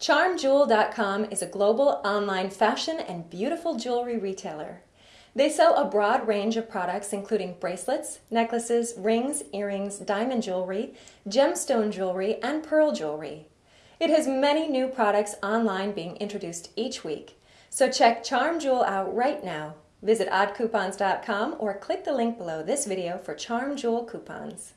CharmJewel.com is a global online fashion and beautiful jewelry retailer. They sell a broad range of products including bracelets, necklaces, rings, earrings, diamond jewelry, gemstone jewelry, and pearl jewelry. It has many new products online being introduced each week. So check Charm Jewel out right now. Visit oddcoupons.com or click the link below this video for Charm Jewel coupons.